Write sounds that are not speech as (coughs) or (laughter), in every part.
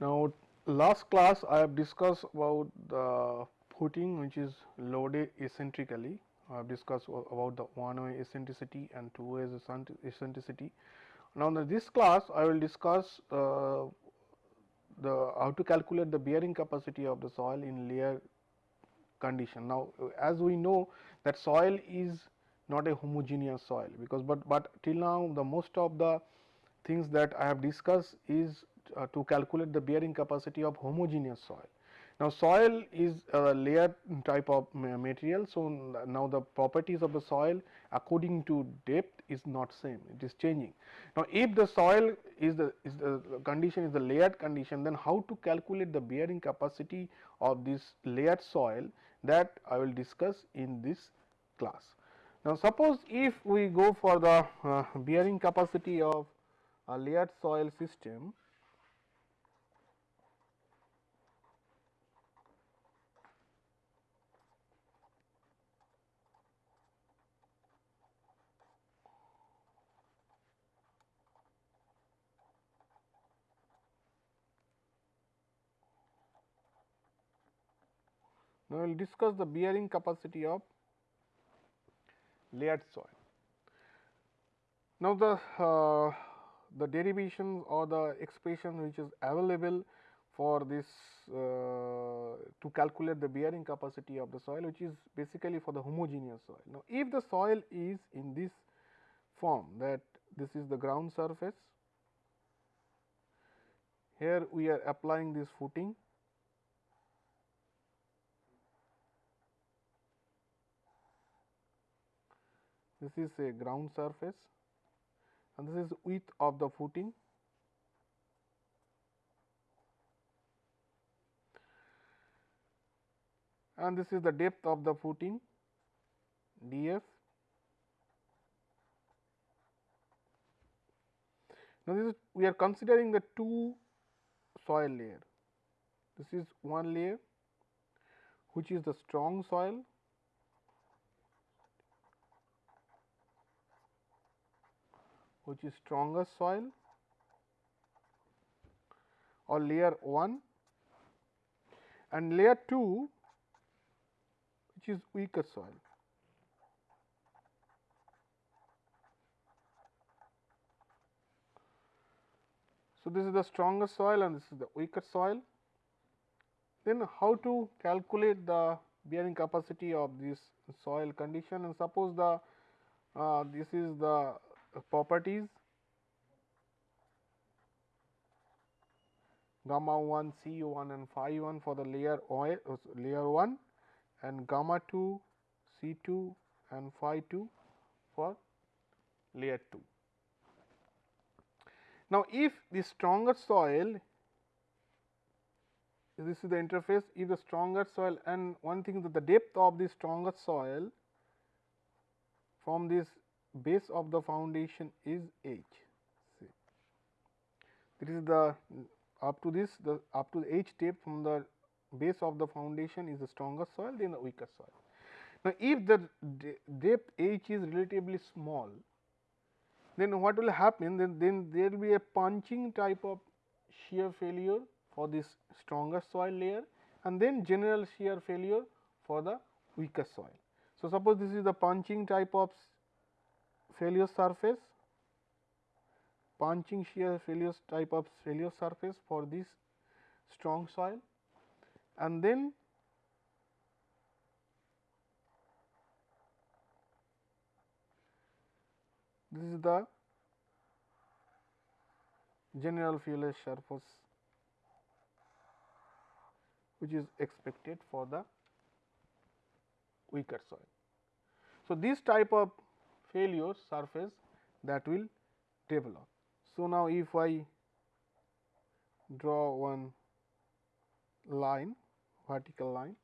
Now, last class I have discussed about the footing which is loaded eccentrically. I have discussed about the one way eccentricity and two way eccentricity. Now, in this class I will discuss uh, the how to calculate the bearing capacity of the soil in layer condition. Now, as we know that soil is not a homogeneous soil because, but, but till now the most of the things that I have discussed is uh, to calculate the bearing capacity of homogeneous soil. Now, soil is a layered type of material. So, now the properties of the soil according to depth is not same, it is changing. Now, if the soil is the, is the condition is the layered condition, then how to calculate the bearing capacity of this layered soil that I will discuss in this class. Now, suppose if we go for the uh, bearing capacity of a layered soil system, We will discuss the bearing capacity of layered soil. Now, the uh, the derivation or the expression which is available for this uh, to calculate the bearing capacity of the soil which is basically for the homogeneous soil. Now, if the soil is in this form that this is the ground surface, here we are applying this footing this is a ground surface and this is width of the footing and this is the depth of the footing df. Now, this is we are considering the two soil layer. This is one layer which is the strong soil which is stronger soil or layer 1 and layer 2 which is weaker soil. So, this is the stronger soil and this is the weaker soil. Then how to calculate the bearing capacity of this soil condition and suppose the uh, this is the properties gamma 1 C 1 and phi 1 for the layer oil, uh, layer 1 and gamma 2 C 2 and phi 2 for layer 2. Now, if the stronger soil this is the interface if the stronger soil and one thing that the depth of the stronger soil from this base of the foundation is h. See. This is the up to this the up to the h depth from the base of the foundation is the stronger soil then the weaker soil. Now, if the depth h is relatively small, then what will happen then, then there will be a punching type of shear failure for this stronger soil layer and then general shear failure for the weaker soil. So, suppose this is the punching type of failure surface, punching shear failure type of failure surface for this strong soil and then this is the general failure surface which is expected for the weaker soil. So, this type of failure surface that will develop. So, now if I draw one line vertical line.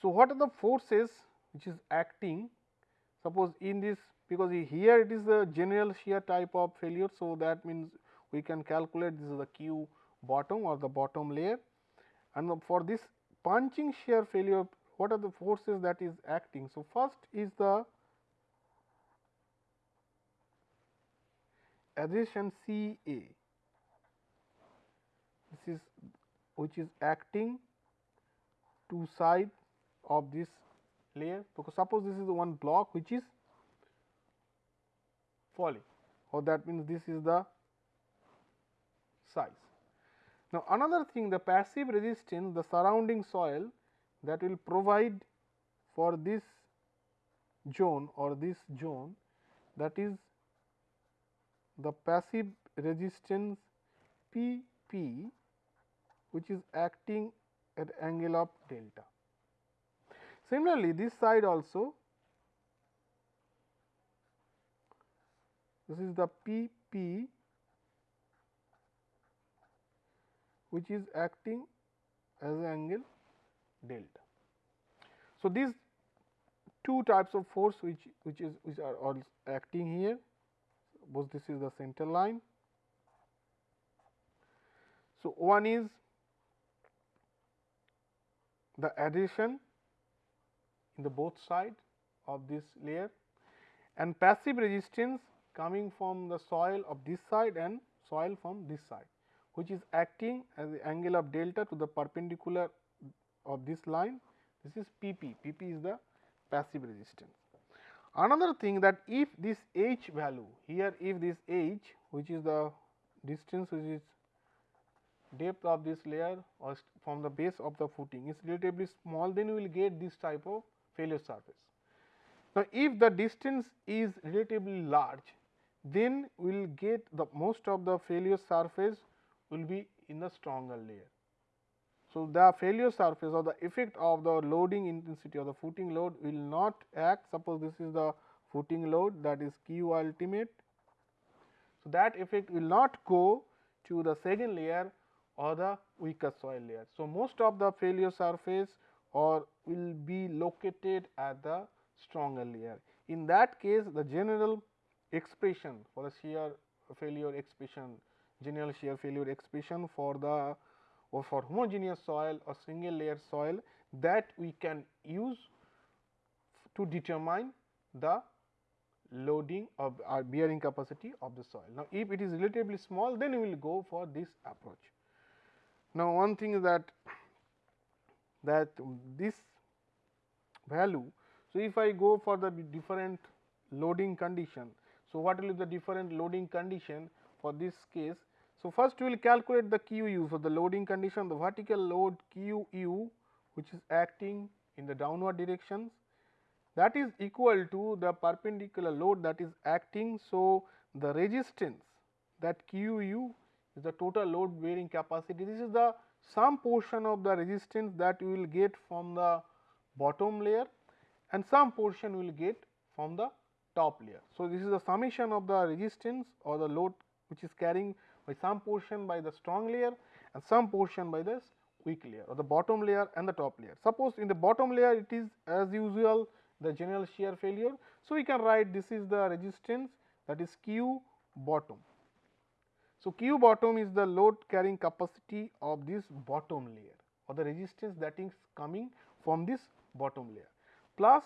So, what are the forces which is acting suppose in this because here it is the general shear type of failure. So, that means we can calculate this is the q bottom or the bottom layer and for this punching shear failure what are the forces that is acting. So, first is the adhesion C A. this is which is acting two side of this layer because suppose this is the one block which is falling or that means this is the size. Now, another thing the passive resistance the surrounding soil that will provide for this zone or this zone that is the passive resistance P P which is acting at angle of delta. Similarly, this side also this is the P P which is acting as an angle delta. So, these two types of force which which is which are all acting here suppose this is the center line. So, one is the adhesion in the both side of this layer and passive resistance coming from the soil of this side and soil from this side which is acting as the angle of delta to the perpendicular of this line this is P p, P p is the passive resistance. Another thing that if this h value here if this h which is the distance which is depth of this layer or from the base of the footing is relatively small then we will get this type of failure surface. Now, if the distance is relatively large then we will get the most of the failure surface will be in the stronger layer. So, the failure surface or the effect of the loading intensity or the footing load will not act suppose this is the footing load that is q ultimate. So, that effect will not go to the second layer or the weaker soil layer. So, most of the failure surface or will be located at the stronger layer. In that case the general expression for the shear failure expression general shear failure expression for the or for homogeneous soil or single layer soil that we can use to determine the loading of our bearing capacity of the soil. Now, if it is relatively small then we will go for this approach. Now, one thing is that that this value. So, if I go for the different loading condition. So, what will be the different loading condition for this case so, first we will calculate the QU. So, the loading condition the vertical load QU which is acting in the downward directions that is equal to the perpendicular load that is acting. So, the resistance that QU is the total load bearing capacity. This is the some portion of the resistance that you will get from the bottom layer and some portion will get from the top layer. So, this is the summation of the resistance or the load which is carrying by some portion by the strong layer and some portion by the weak layer or the bottom layer and the top layer. Suppose in the bottom layer it is as usual the general shear failure. So, we can write this is the resistance that is Q bottom. So, Q bottom is the load carrying capacity of this bottom layer or the resistance that is coming from this bottom layer plus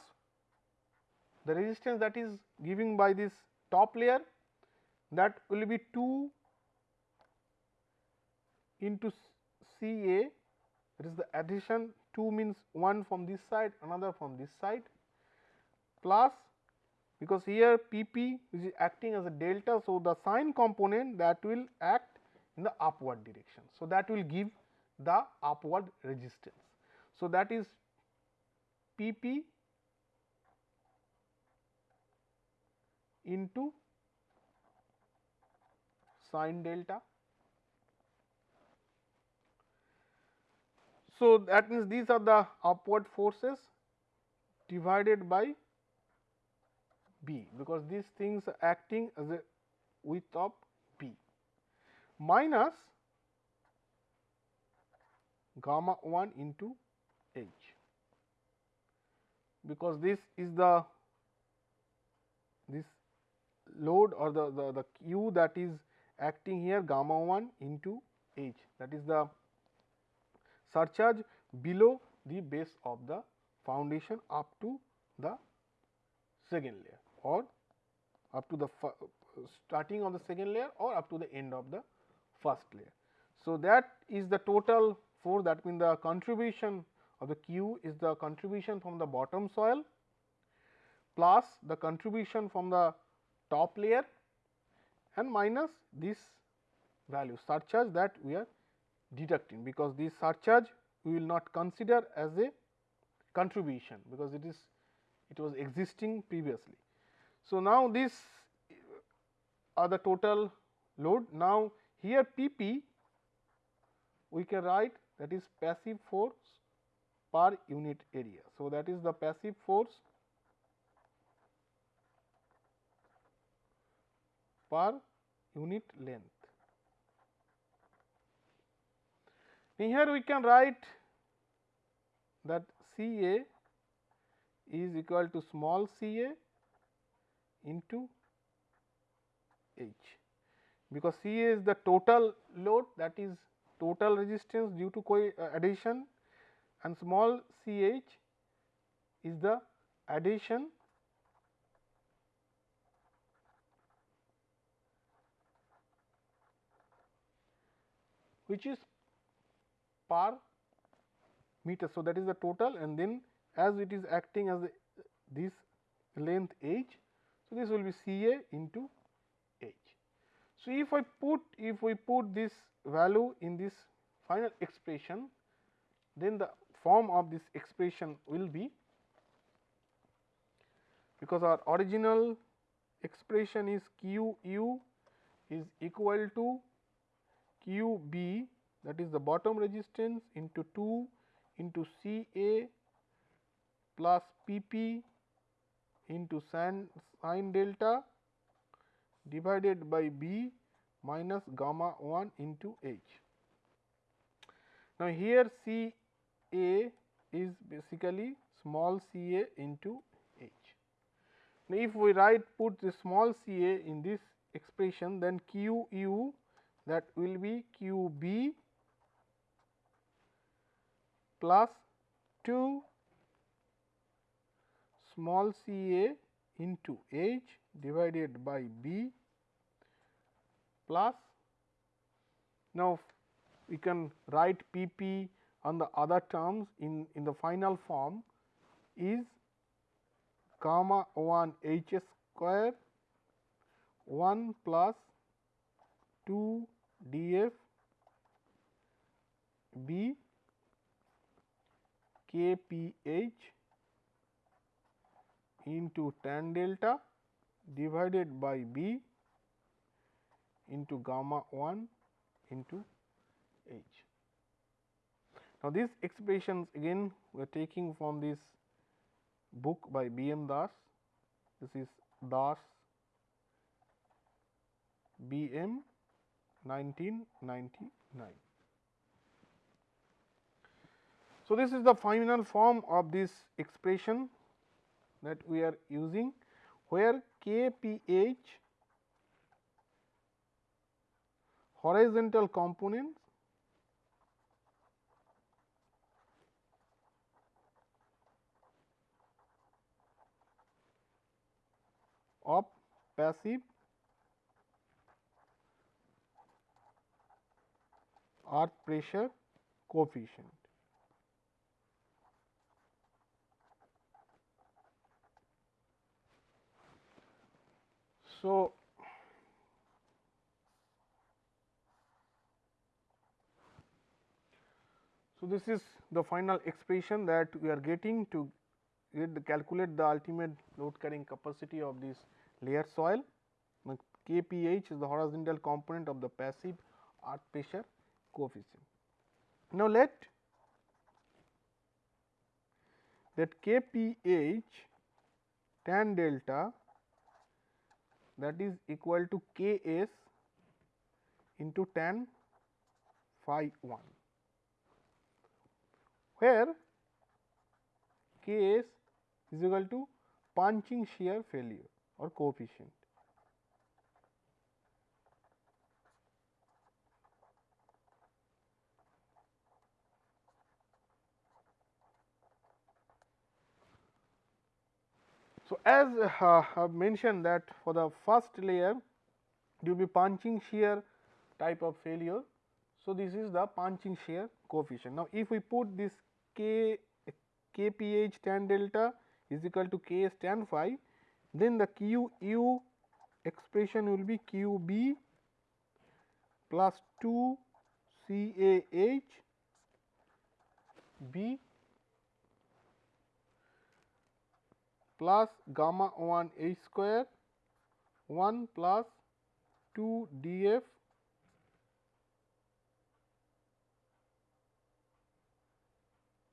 the resistance that is giving by this top layer that will be 2 into C A that is the adhesion 2 means one from this side another from this side plus because here P p is acting as a delta. So, the sine component that will act in the upward direction. So, that will give the upward resistance. So, that is P p into sine delta So, that means these are the upward forces divided by B, because these things are acting as a width of B minus gamma 1 into H, because this is the this load or the, the, the Q that is acting here gamma 1 into H that is the surcharge below the base of the foundation up to the second layer or up to the starting of the second layer or up to the end of the first layer. So, that is the total force that means the contribution of the Q is the contribution from the bottom soil plus the contribution from the top layer and minus this value surcharge that we are deducting because this surcharge we will not consider as a contribution because it is it was existing previously. So, now this uh, are the total load. Now, here P p we can write that is passive force per unit area. So, that is the passive force per unit length. Here we can write that C A is equal to small c a into h. Because C A is the total load that is total resistance due to uh, adhesion and small c h is the adhesion which is per meter. So, that is the total and then as it is acting as this length h. So, this will be C A into h. So, if I put if we put this value in this final expression then the form of this expression will be because our original expression is q u is equal to q b that is the bottom resistance into 2 into C A plus P P into sin, sin delta divided by B minus gamma 1 into H. Now, here C A is basically small c a into h. Now, if we write put the small c a in this expression then q u that will be q b plus 2 small c a into h divided by b plus now we can write p p on the other terms in, in the final form is gamma 1 h square 1 plus 2 d f b K P H into tan delta divided by B into gamma 1 into H. Now, these expressions again we are taking from this book by B. M. Das. This is Das B. M. 1999. So, this is the final form of this expression that we are using where K P H horizontal components of passive earth pressure coefficient. So, so this is the final expression that we are getting to get the calculate the ultimate load carrying capacity of this layer soil. KPH is the horizontal component of the passive earth pressure coefficient. Now, let that KPH tan delta that is equal to K s into tan phi 1, where K s is equal to punching shear failure or coefficient. So, as uh, I have mentioned that for the first layer you will be punching shear type of failure. So, this is the punching shear coefficient. Now, if we put this k kph tan delta is equal to k s tan phi, then the q u expression will be q b plus 2 c a h b plus gamma 1 h square 1 plus 2 d f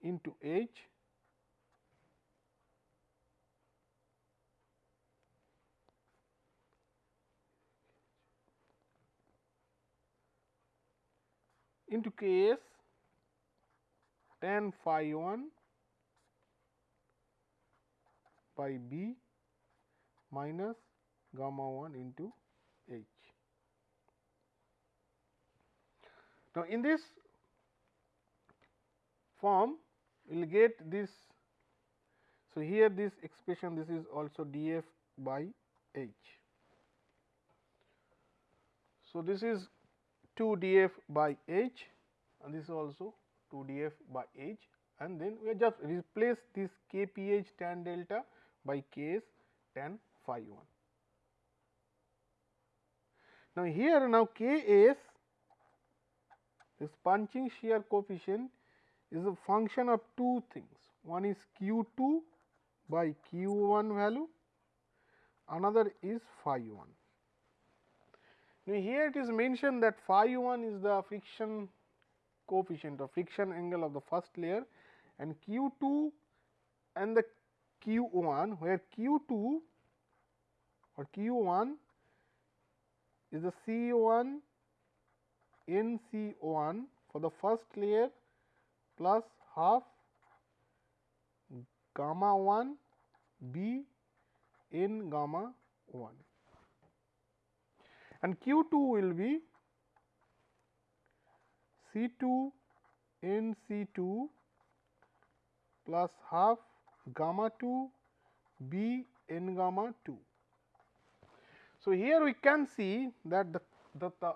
into h into k s tan phi 1 by b minus gamma 1 into h. Now, in this form we will get this. So, here this expression this is also d f by h. So, this is 2 d f by h and this is also 2 d f by h and then we just replace this k p h tan delta by k s tan phi 1. Now, here now k s this punching shear coefficient is a function of two things. One is q 2 by q 1 value, another is phi 1. Now, here it is mentioned that phi 1 is the friction coefficient or friction angle of the first layer and q 2 and the q 1 where q 2 or q 1 is the C 1 N C 1 for the first layer plus half gamma 1 B N gamma 1 and Q 2 will be C 2 N C 2 plus half gamma 2 B n gamma 2. So, here we can see that the, the, the,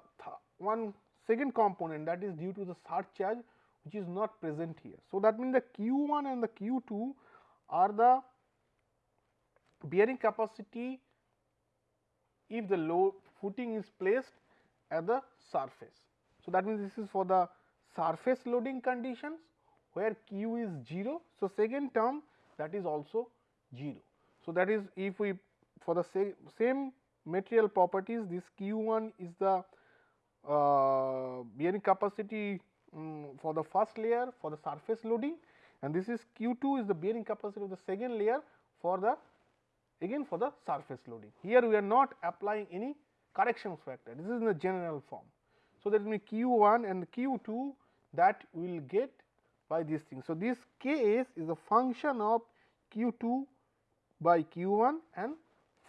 one second component that is due to the surcharge which is not present here. So, that means the q 1 and the q 2 are the bearing capacity if the load footing is placed at the surface. So, that means this is for the surface loading conditions where q is 0. So, second term that is also 0. So, that is if we for the sa same material properties this q 1 is the uh, bearing capacity um, for the first layer for the surface loading and this is q 2 is the bearing capacity of the second layer for the again for the surface loading. Here we are not applying any corrections factor this is in the general form. So, that means q 1 and q 2 that we will get by this thing. So, this k s is a function of q 2 by q 1 and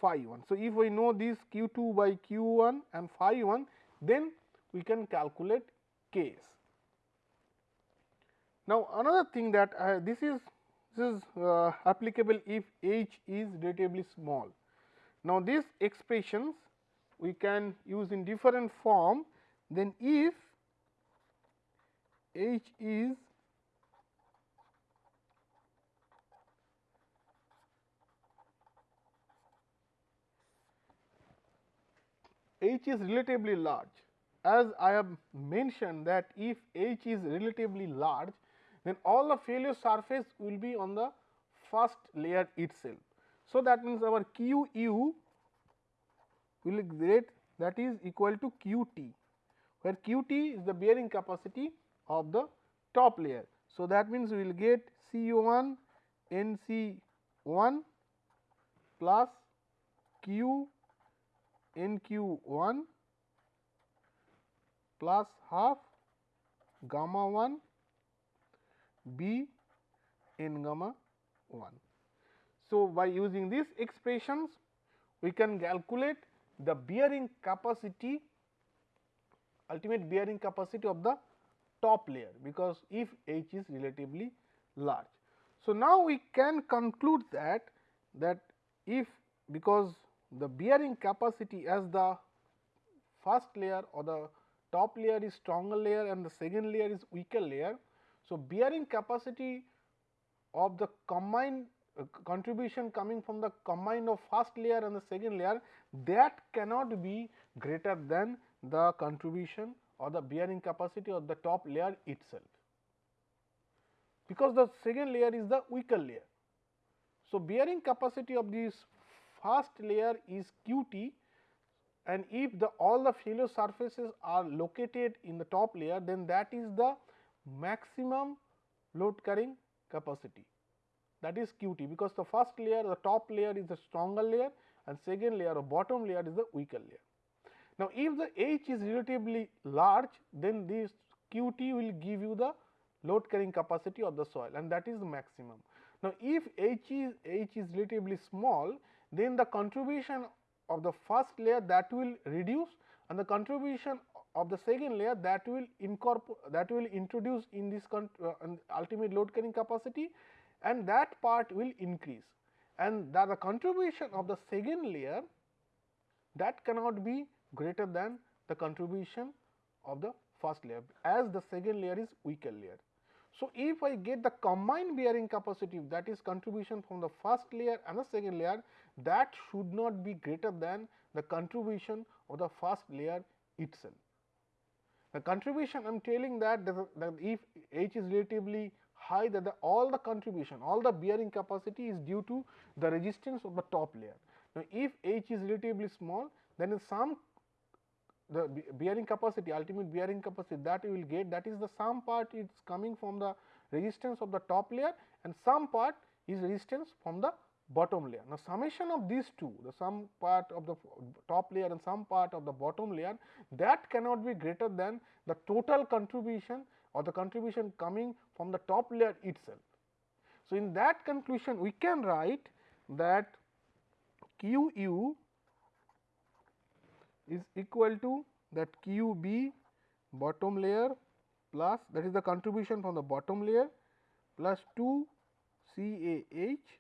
phi 1. So, if we know this q 2 by q 1 and phi 1 then we can calculate k s. Now, another thing that uh, this is this is uh, applicable if h is relatively small. Now, these expressions we can use in different form then if h is h is relatively large as I have mentioned that if h is relatively large then all the failure surface will be on the first layer itself. So, that means our q u will get that is equal to q t where q t is the bearing capacity of the top layer. So, that means we will get C 1 N C 1 plus q N q 1 plus half gamma 1 b n gamma 1. So, by using these expressions we can calculate the bearing capacity ultimate bearing capacity of the top layer because if h is relatively large. So, now we can conclude that that if because the bearing capacity as the first layer or the top layer is stronger layer and the second layer is weaker layer. So, bearing capacity of the combined uh, contribution coming from the combined of first layer and the second layer that cannot be greater than the contribution or the bearing capacity of the top layer itself, because the second layer is the weaker layer. So, bearing capacity of this first layer is q t and if the all the failure surfaces are located in the top layer then that is the maximum load carrying capacity that is q t because the first layer the top layer is the stronger layer and second layer or bottom layer is the weaker layer. Now, if the H is relatively large then this q t will give you the load carrying capacity of the soil and that is the maximum. Now, if H is H is relatively small then the contribution of the first layer that will reduce and the contribution of the second layer that will incorporate that will introduce in this uh, ultimate load carrying capacity and that part will increase and that the contribution of the second layer that cannot be greater than the contribution of the first layer as the second layer is weaker layer. So, if I get the combined bearing capacity that is contribution from the first layer and the second layer that should not be greater than the contribution of the first layer itself. The contribution I am telling that, that if H is relatively high that the, all the contribution all the bearing capacity is due to the resistance of the top layer. Now, if H is relatively small then in some the bearing capacity ultimate bearing capacity that you will get that is the some part is coming from the resistance of the top layer and some part is resistance from the bottom layer. Now, summation of these two the sum part of the top layer and some part of the bottom layer that cannot be greater than the total contribution or the contribution coming from the top layer itself. So, in that conclusion we can write that q u is equal to that q b bottom layer plus that is the contribution from the bottom layer plus 2 C A H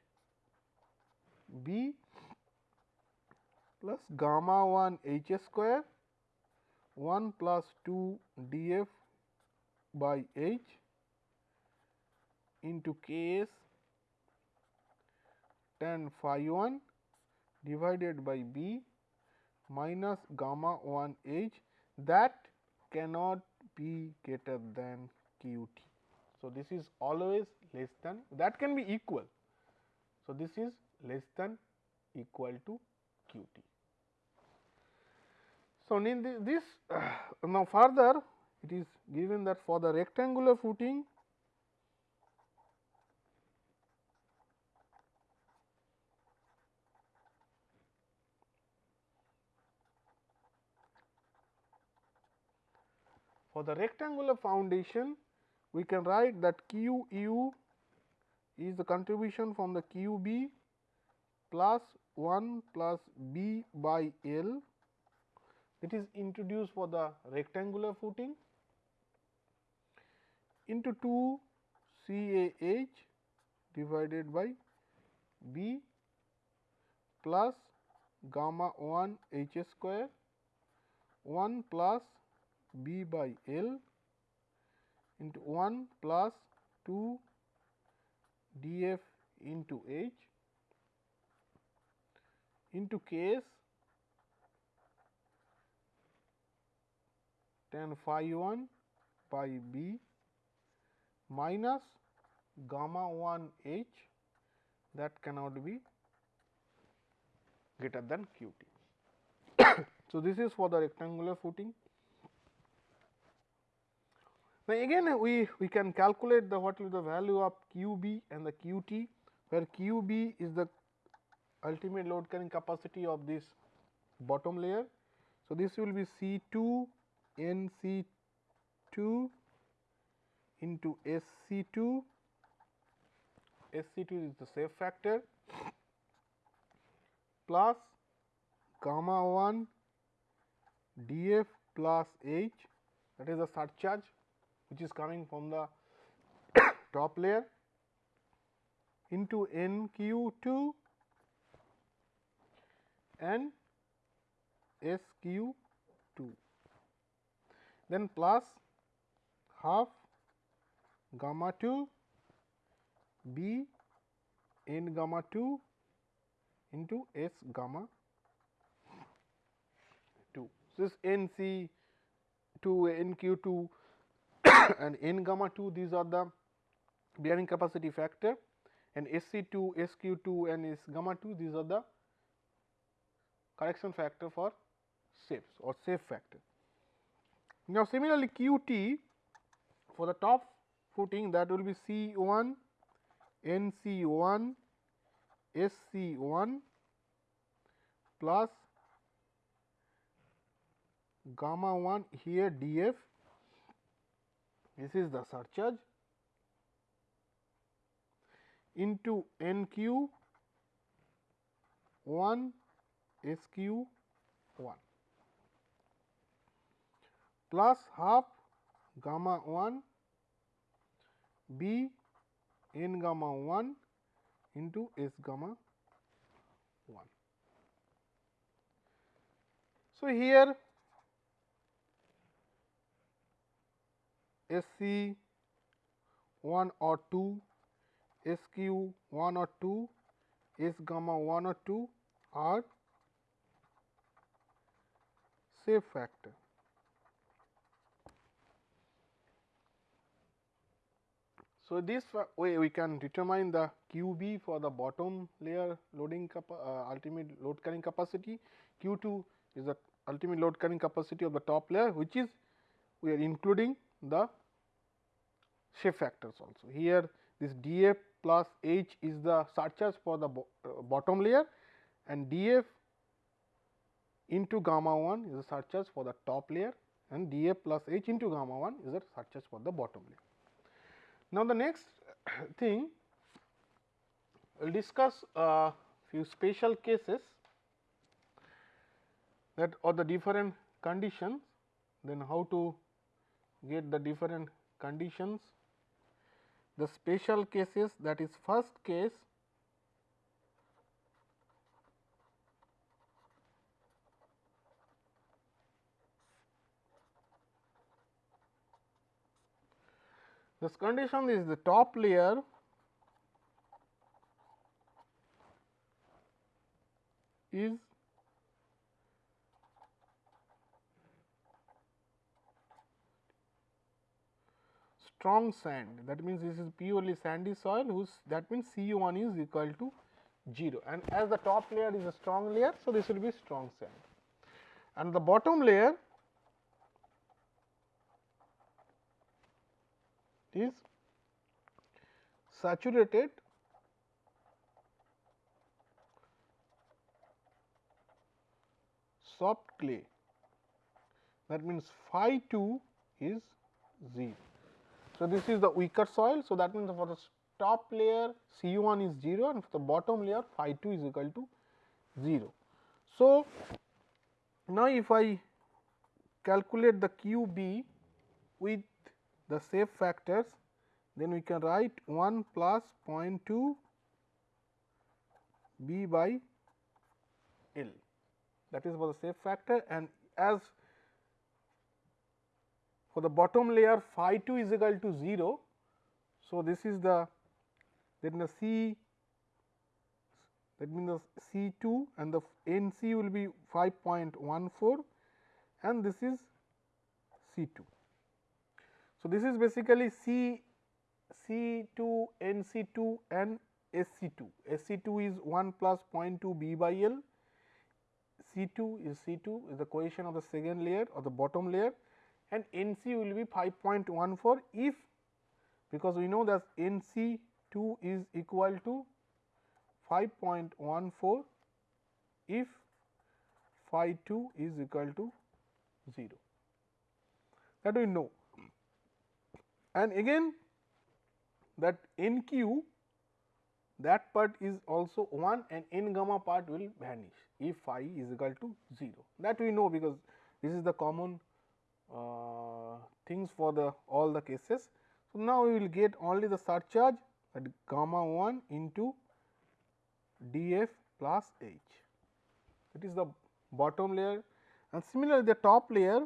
b plus gamma 1 H square 1 plus 2 d f by H into K s tan phi 1 divided by B minus gamma 1 h that cannot be greater than q t. So, this is always less than that can be equal. So, this is less than equal to q t. So, in this uh, (sighs) now further it is given that for the rectangular footing For the rectangular foundation, we can write that Q u is the contribution from the Q b plus 1 plus b by L. That is introduced for the rectangular footing into 2 C A H divided by b plus gamma 1 H square 1 plus b by L into 1 plus 2 d f into H into K s tan phi 1 by b minus gamma 1 H that cannot be greater than q t. (coughs) so, this is for the rectangular footing. Now, again we, we can calculate the what is the value of q b and the q t where q b is the ultimate load carrying capacity of this bottom layer. So, this will be C 2 N C 2 into S C 2 S C 2 is the shape factor. Plus gamma 1 d f plus h that is the surcharge which is coming from the (coughs) top layer into N q 2 and S q 2. then plus half gamma 2 b n gamma 2 into s gamma 2. So, this n c 2 n q 2 (coughs) and n gamma 2 these are the bearing capacity factor and S C 2, S Q 2 and S gamma 2 these are the correction factor for shapes or shape factor. Now, similarly Q T for the top footing that will be C 1, N C 1, S C 1 plus gamma 1 here D F this is the surcharge into N Q 1 S Q 1 plus half gamma 1 B n gamma 1 into S gamma 1. So, here S C 1 or 2 S q 1 or 2, S gamma 1 or 2 are shape factor. So, this way we can determine the Q b for the bottom layer loading uh, ultimate load carrying capacity, Q 2 is the ultimate load carrying capacity of the top layer which is we are including the shape factors also. Here this d f plus h is the surcharge for the bo uh, bottom layer and d f into gamma 1 is the surcharge for the top layer and d f plus h into gamma 1 is the surcharge for the bottom layer. Now, the next (coughs) thing we will discuss a few special cases that or the different conditions then how to get the different conditions. The special cases that is first case this condition is the top layer. is strong sand that means this is purely sandy soil whose that means C 1 is equal to 0 and as the top layer is a strong layer. So, this will be strong sand and the bottom layer is saturated soft clay that means phi 2 is 0. So, this is the weaker soil. So, that means for the top layer C 1 is 0 and for the bottom layer phi 2 is equal to 0. So, now if I calculate the Q b with the shape factors then we can write 1 plus 0.2 b by L that is for the shape factor and as for the bottom layer phi 2 is equal to 0. So, this is the then the C that means the C 2 and the N C will be 5.14 and this is C 2. So, this is basically C C 2 N C 2 and S C 2 S C 2 is 1 plus 0.2 B by L C 2 is C 2 is the cohesion of the second layer or the bottom layer and N c will be 5.14 if because we know that N c 2 is equal to 5.14 if phi 2 is equal to 0 that we know. And again that n q that part is also 1 and n gamma part will vanish if phi is equal to 0 that we know because this is the common Uh, things for the all the cases. So, now we will get only the surcharge at gamma 1 into d f plus h that is the bottom layer and similarly the top layer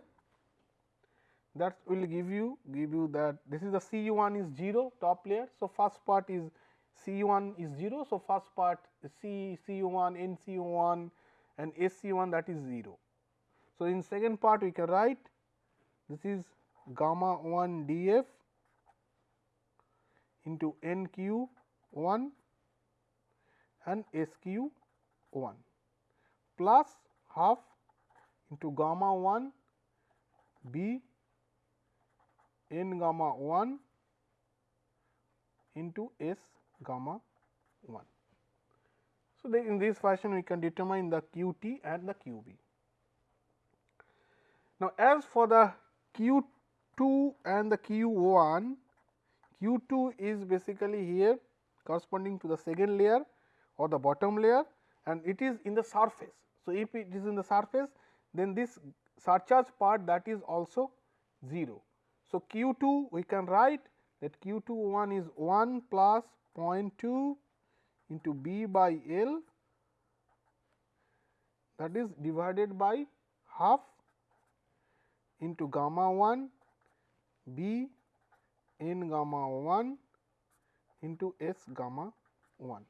that will give you give you that this is the C 1 is 0 top layer. So, first part is C 1 is 0. So, first part C C 1 N C 1 and S C 1 that is 0. So, in second part we can write this is gamma 1 d f into N q 1 and S q 1 plus half into gamma 1 b n gamma 1 into S gamma 1. So, in this fashion we can determine the q t and the q b. Now, as for the q 2 and the q 1, q 2 is basically here corresponding to the second layer or the bottom layer and it is in the surface. So, if it is in the surface then this surcharge part that is also 0. So, q 2 we can write that q 2 1 is 1 plus 0.2 into b by L that is divided by half into gamma 1 b n gamma 1 into s gamma 1.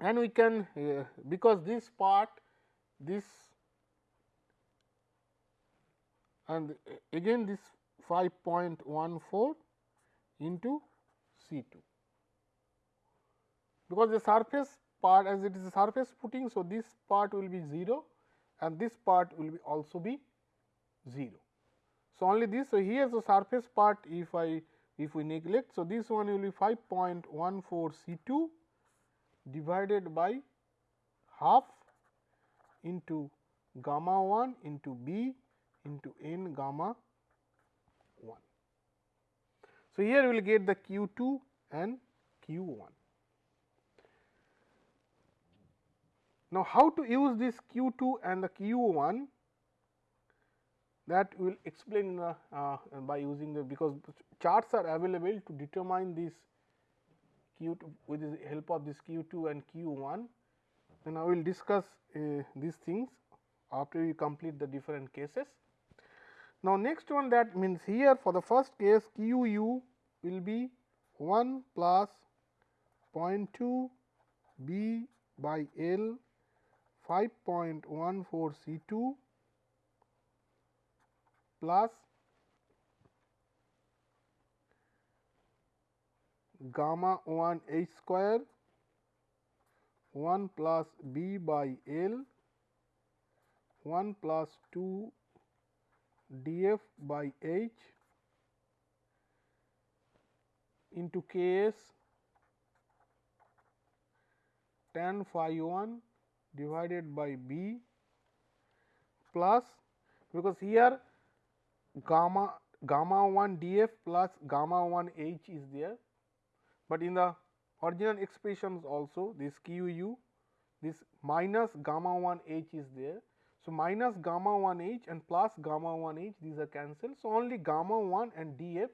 And we can uh, because this part this and again this 5.14 into C 2 because the surface part as it is a surface footing. So, this part will be 0 and this part will be also be 0. So, only this. So, here the surface part if I if we neglect. So, this one will be 5.14 C 2 divided by half into gamma 1 into b into n gamma 1. So, here we will get the q 2 and q 1. Now, how to use this q 2 and the q 1 that we will explain uh, by using the because charts are available to determine this q 2 with the help of this q 2 and q 1 then I will discuss uh, these things after we complete the different cases. Now, next one that means here for the first case q u will be 1 plus 0.2 b by L 5.14 C 2 plus gamma 1 h square 1 plus b by L 1 plus 2 d f by h into k s tan phi 1 divided by b plus because here gamma gamma 1 d f plus gamma 1 h is there, but in the original expressions also this q u this minus gamma 1 h is there. So, minus gamma 1 h and plus gamma 1 h these are cancelled. So, only gamma 1 and d f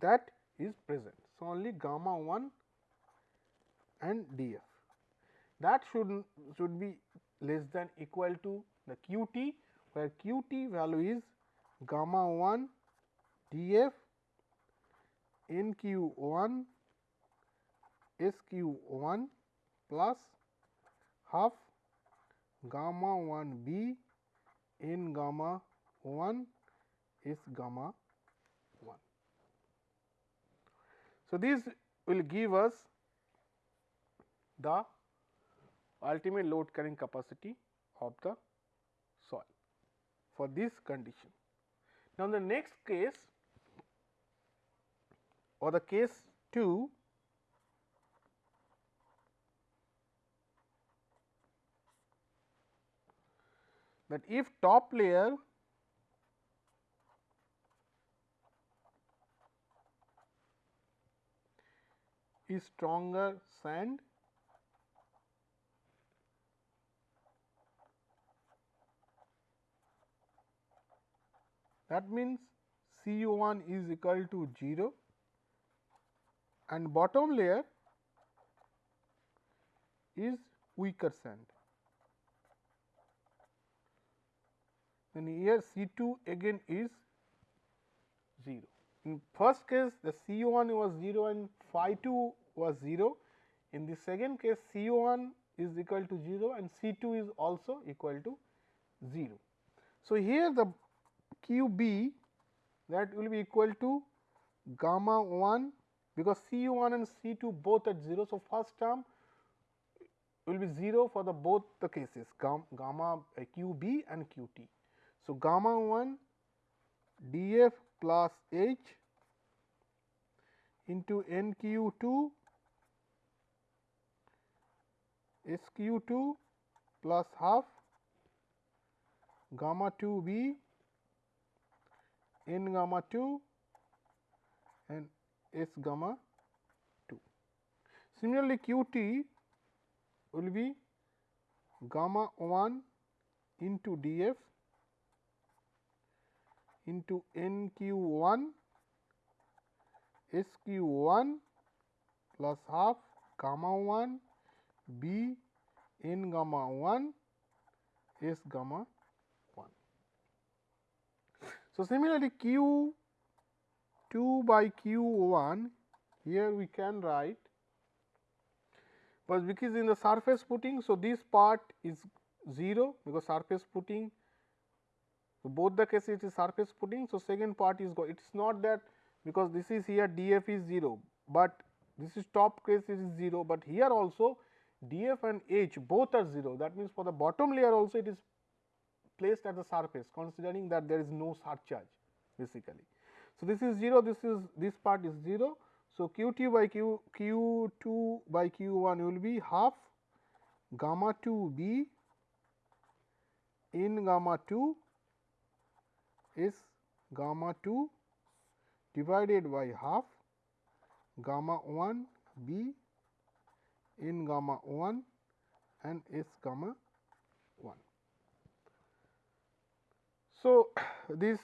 that is present. So, only gamma 1 and d f that should should be less than equal to the q t where q t value is gamma 1 d f n q 1 S q 1 plus half gamma 1 b n gamma 1 S gamma 1. So, this will give us the ultimate load carrying capacity of the soil for this condition. Now, the next case or the case 2 that if top layer is stronger sand that means C 1 is equal to 0 and bottom layer is weaker sand. then here C 2 again is 0. In first case the C 1 was 0 and phi 2 was 0. In the second case C 1 is equal to 0 and C 2 is also equal to 0. So, here the q b that will be equal to gamma 1 because C 1 and C 2 both at 0. So, first term will be 0 for the both the cases gamma uh, q b and q t. So, gamma 1 d f plus h into n q 2 S q 2 plus half gamma 2 b n gamma 2 and S gamma 2. Similarly, q t will be gamma 1 into d f into n q 1 S q 1 plus half gamma 1 b n gamma 1 s gamma 1. So, similarly, q 2 by q 1 here we can write but because in the surface footing. So, this part is 0 because surface footing so both the cases it is surface footing. So, second part is go it is not that because this is here d f is 0, but this is top case it is 0, but here also df and h both are 0 that means for the bottom layer also it is placed at the surface considering that there is no surcharge basically. So, this is 0 this is this part is 0. So, q t by q q 2 by q 1 will be half gamma 2 b in gamma 2 is gamma 2 divided by half gamma 1 b in gamma 1 and S gamma 1. So, (sighs) this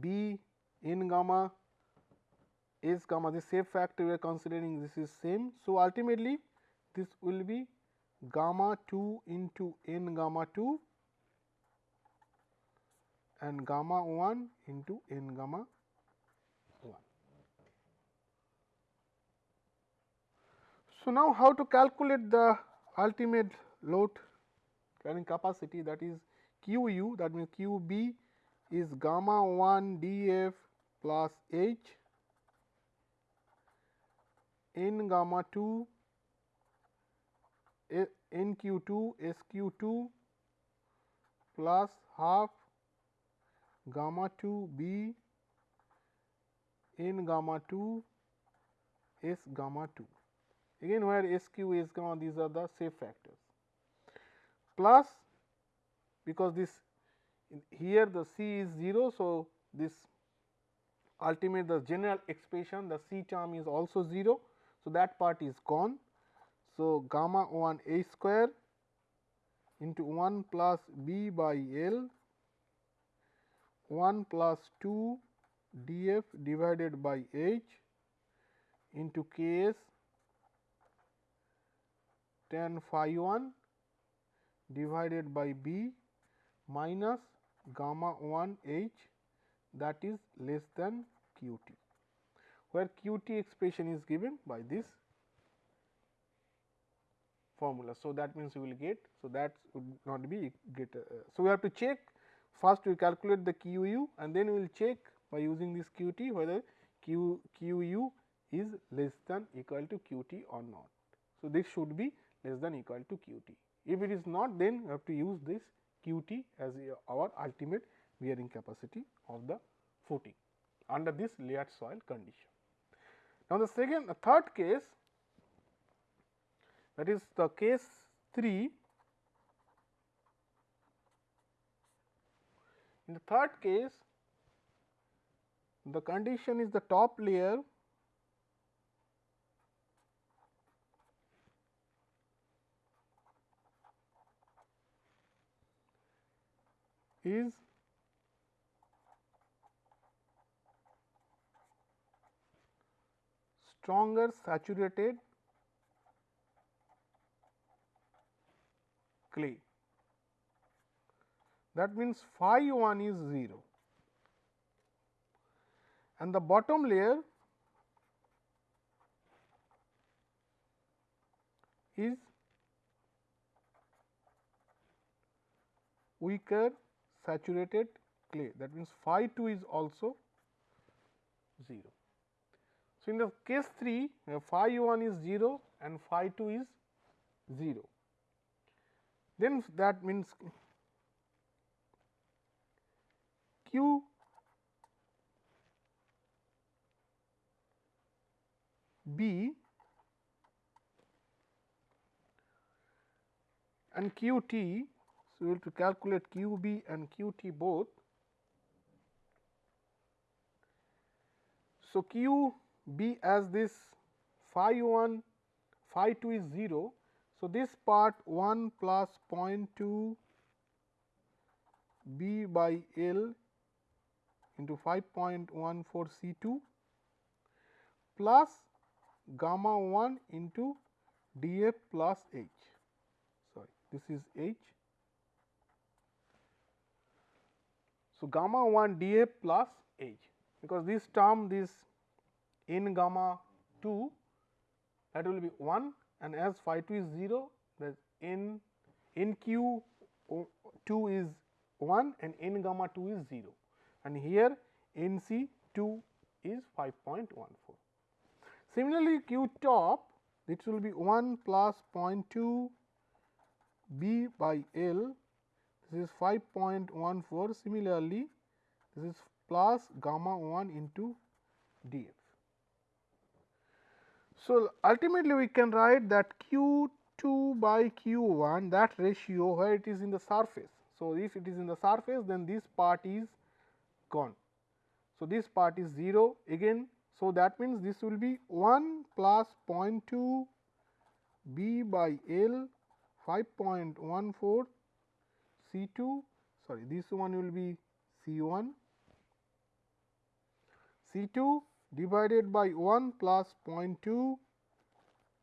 B in gamma S gamma the shape factor we are considering this is same. So, ultimately this will be gamma 2 into n gamma 2 and gamma 1 into n gamma 1. So, now how to calculate the ultimate load carrying capacity that is q u that means q b is gamma 1 d f plus h n gamma 2 n q 2 s q 2 plus half gamma 2 b n gamma 2 s gamma 2 again where S q is gamma these are the shape factors. Plus because this here the C is 0. So, this ultimate the general expression the C term is also 0. So, that part is gone. So, gamma 1 A square into 1 plus B by L 1 plus 2 d f divided by H into K s tan phi 1 divided by b minus gamma 1 h that is less than q t, where q t expression is given by this formula. So, that means we will get. So, that would not be get. Uh, so, we have to check first we calculate the q u and then we will check by using this q t whether q q u is less than equal to q t or not. So, this should be less than equal to q t. If it is not then we have to use this q t as our ultimate bearing capacity of the footing under this layered soil condition. Now, the second the third case that is the case 3 in the third case the condition is the top layer is stronger saturated clay. that means phi 1 is 0 and the bottom layer is weaker saturated clay that means phi 2 is also 0. So, in the case 3 phi 1 is 0 and phi 2 is 0 then that means q b and q t. We have to calculate q b and q t both. So, q b as this phi 1 phi 2 is 0. So, this part 1 plus 0.2 b by L into 5.14 C 2 plus gamma 1 into d f plus h sorry this is h. So, gamma 1 d f plus h because this term this n gamma 2 that will be 1 and as phi 2 is 0 the in in 2 is 1 and n gamma 2 is 0 and here n c 2 is 5.14. Similarly, q top this will be 1 plus 0.2 b by L this is 5.14 similarly this is plus gamma 1 into d f. So, ultimately we can write that q 2 by q 1 that ratio where it is in the surface. So, if it is in the surface then this part is gone. So, this part is 0 again. So, that means this will be 1 plus 0.2 b by L 5.14 C 2 sorry this one will be C 1 C 2 divided by 1 plus 0.2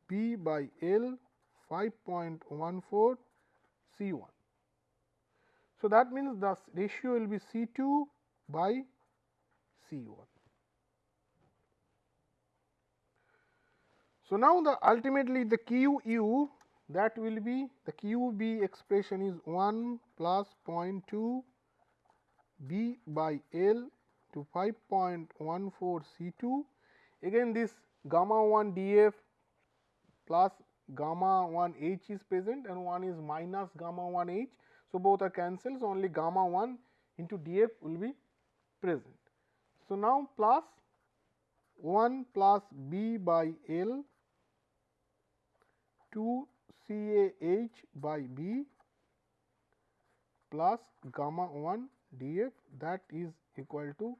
b by L 5.14 C 1. So, that means the ratio will be C 2 by C 1. So, now the ultimately the Q u that will be the Q b expression is 1 plus 0.2 b by L to 5.14 C 2. Again this gamma 1 d f plus gamma 1 h is present and 1 is minus gamma 1 h. So, both are cancels only gamma 1 into d f will be present. So, now plus 1 plus b by L 2 C A H by B plus gamma 1 d f that is equal to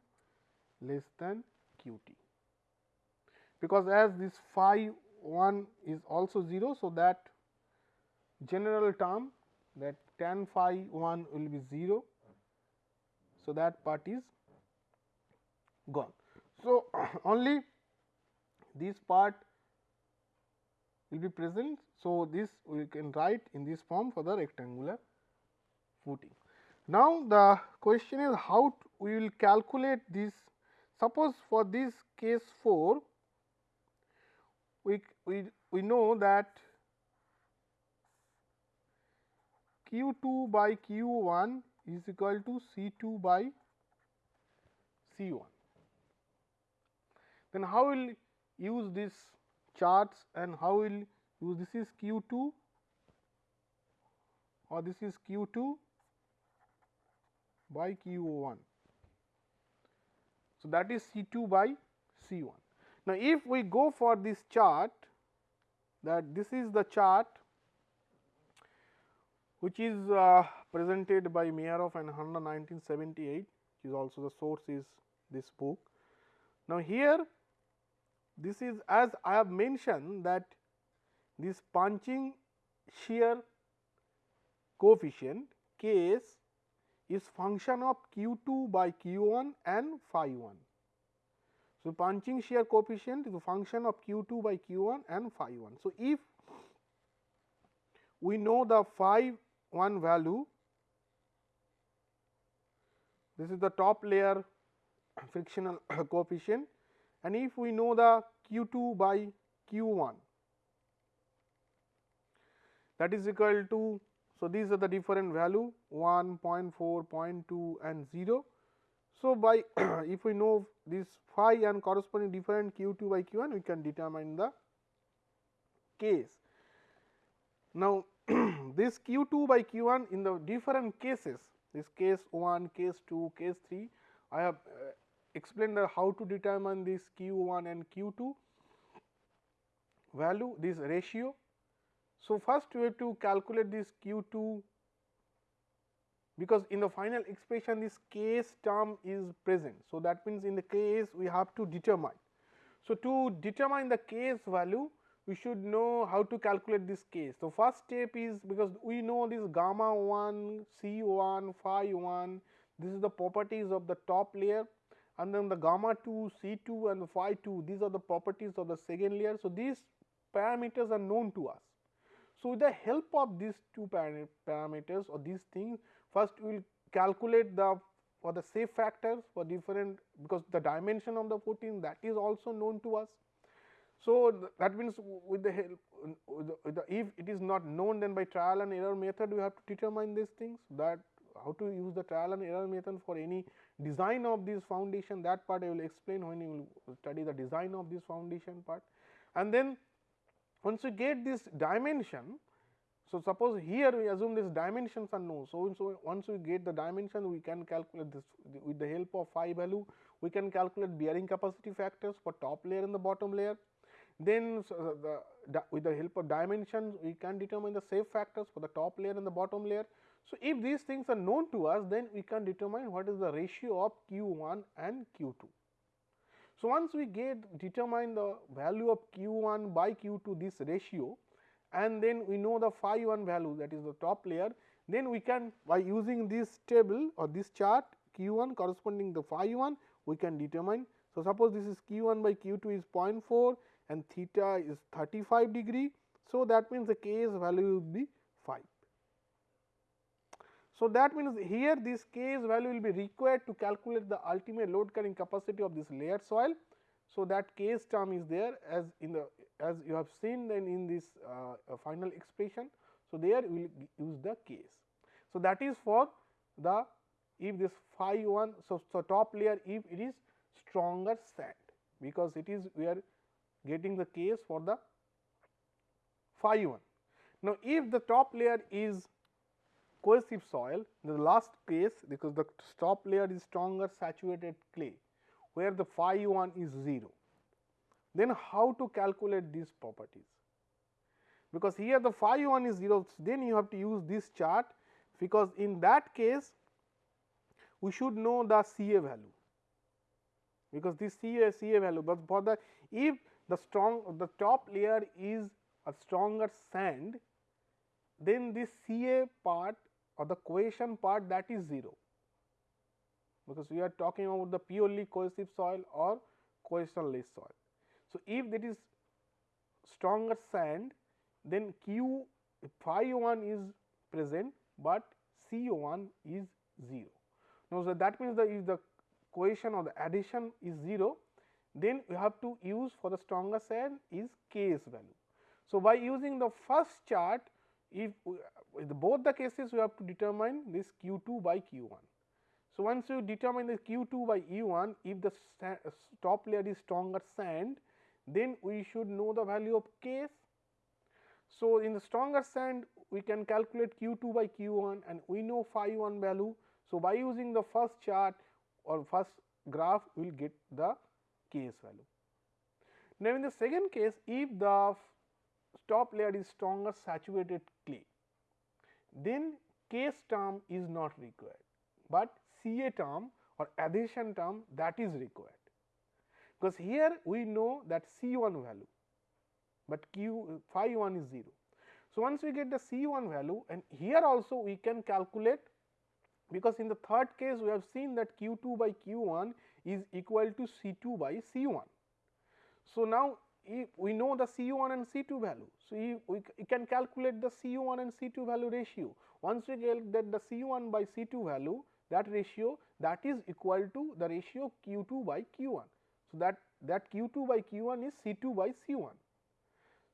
less than q t. Because as this phi 1 is also 0. So, that general term that tan phi 1 will be 0. So, that part is gone. So, (clears throat) only this part will be present. So, this we can write in this form for the rectangular footing. Now, the question is how we will calculate this suppose for this case 4 we, we, we know that q 2 by q 1 is equal to C 2 by C 1. Then how will use this charts and how will use this is q 2 or this is q 2 by q 1. So, that is C 2 by C 1. Now, if we go for this chart that this is the chart which is uh, presented by Meyerhof and Hanna 1978 which is also the source is this book. Now, here this is as I have mentioned that this punching shear coefficient K s is function of q 2 by q 1 and phi 1. So, punching shear coefficient is a function of q 2 by q 1 and phi 1. So, if we know the phi 1 value this is the top layer frictional (coughs) coefficient and if we know the q 2 by q 1 that is equal to. So, these are the different value 1, 0.4, 0.2 and 0. So, by (clears throat) if we know this phi and corresponding different q 2 by q 1 we can determine the K s. Now, (clears throat) this q 2 by q 1 in the different cases this case 1, case 2, case 3 I have explained how to determine this q 1 and q 2 value this ratio. So, first we have to calculate this q 2 because in the final expression this K s term is present. So, that means in the K s we have to determine. So, to determine the K s value we should know how to calculate this K s. So, first step is because we know this gamma 1, C 1, phi 1 this is the properties of the top layer and then the gamma 2, C 2 and the phi 2 these are the properties of the second layer. So, these parameters are known to us. So, with the help of these two parameters or these things First, we will calculate the for the shape factors for different because the dimension of the footing that is also known to us. So, that means with the help with the, if it is not known then by trial and error method we have to determine these things that how to use the trial and error method for any design of this foundation that part I will explain when you will study the design of this foundation part. And then once you get this dimension so, suppose here we assume these dimensions are known. So, so once we get the dimension we can calculate this with the help of phi value we can calculate bearing capacity factors for top layer and the bottom layer. Then so uh, the, the, with the help of dimensions we can determine the shape factors for the top layer and the bottom layer. So, if these things are known to us then we can determine what is the ratio of q 1 and q 2. So, once we get determine the value of q 1 by q 2 this ratio and then we know the phi 1 value that is the top layer, then we can by using this table or this chart q 1 corresponding the phi 1 we can determine. So, suppose this is q 1 by q 2 is 0.4 and theta is 35 degree. So, that means the K s value will be 5. So, that means here this K s value will be required to calculate the ultimate load carrying capacity of this layered soil. So, that K s term is there as in the as you have seen then in this uh, uh, final expression. So, there we will use the K s. So, that is for the if this phi 1. So, so top layer if it is stronger sand because it is we are getting the K s for the phi 1. Now, if the top layer is cohesive soil in the last case because the top layer is stronger saturated clay where the phi 1 is 0 then how to calculate these properties? Because here the phi 1 is 0, then you have to use this chart because in that case we should know the CA value because this CA CA value, but for the if the strong the top layer is a stronger sand then this CA part or the cohesion part that is 0 because we are talking about the purely cohesive soil or cohesionless soil. So, if that is stronger sand then Q phi 1 is present, but C 1 is 0. Now, so that means that if the cohesion or the adhesion is 0 then we have to use for the stronger sand is K s value. So, by using the first chart if with both the cases we have to determine this q 2 by q 1. So, once you determine the q 2 by E 1 if the top layer is stronger sand then we should know the value of K s. So, in the stronger sand we can calculate q 2 by q 1 and we know phi 1 value. So, by using the first chart or first graph we will get the K s value. Now, in the second case if the top layer is stronger saturated then K s term is not required, but CA term or adhesion term that is required because here we know that C 1 value, but q phi 1 is 0. So, once we get the C 1 value and here also we can calculate because in the third case we have seen that q 2 by q 1 is equal to C 2 by C 1. So, now if we know the C 1 and C 2 value. So, we, we can calculate the C 1 and C 2 value ratio. Once we get that the C 1 by C 2 value, that ratio that is equal to the ratio q 2 by q 1. So, that that q 2 by q 1 is C 2 by C 1.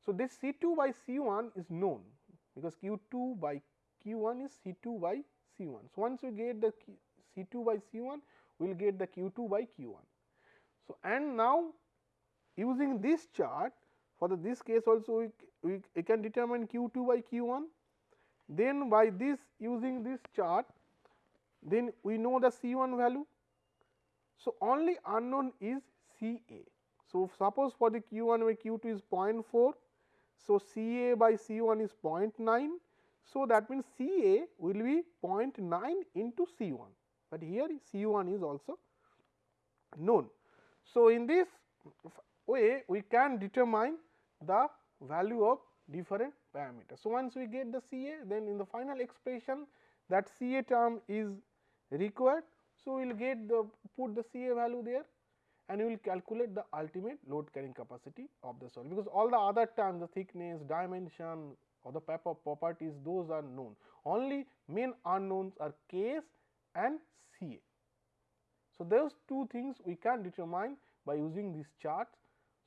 So, this C 2 by C 1 is known because q 2 by q 1 is C 2 by C 1. So, once we get the C 2 by C 1 we will get the q 2 by q 1. So, and now using this chart for the this case also we, we, we can determine q 2 by q 1 then by this using this chart then we know the C 1 value. So, only unknown is C A. So, suppose for the q 1 by q 2 is 0.4. So, C A by C 1 is 0.9. So, that means C A will be 0.9 into C 1, but here C 1 is also known. So, in this way we can determine the value of different parameters. So, once we get the C A then in the final expression that C A term is required. So, we will get the put the C A value there and we will calculate the ultimate load carrying capacity of the soil because all the other terms the thickness, dimension or the properties those are known. Only main unknowns are Ks and Ca. So, those two things we can determine by using this chart.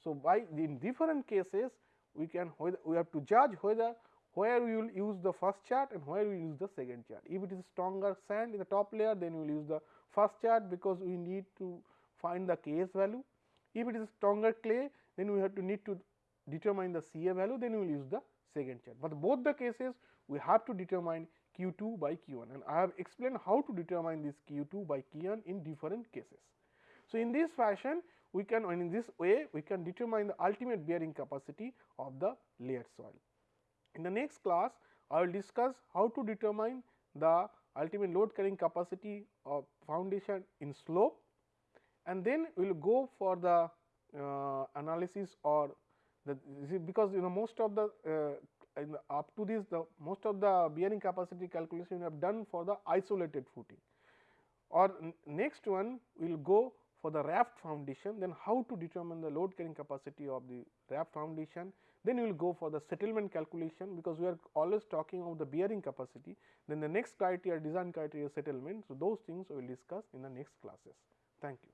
So, by in different cases we can we have to judge whether where we will use the first chart and where we use the second chart. If it is stronger sand in the top layer then we will use the first chart because we need to find the Ks value. If it is stronger clay then we have to need to determine the Ca value then we will use the second chart. But both the cases we have to determine q 2 by q 1 and I have explained how to determine this q 2 by q 1 in different cases. So, in this fashion we can in this way we can determine the ultimate bearing capacity of the layered soil. In the next class, I will discuss how to determine the ultimate load carrying capacity of foundation in slope and then we will go for the uh, analysis or the because you know most of the uh, up to this the most of the bearing capacity calculation we have done for the isolated footing or next one we will go for the raft foundation then how to determine the load carrying capacity of the raft foundation then we will go for the settlement calculation because we are always talking of the bearing capacity. Then the next criteria design criteria settlement. So, those things we will discuss in the next classes. Thank you.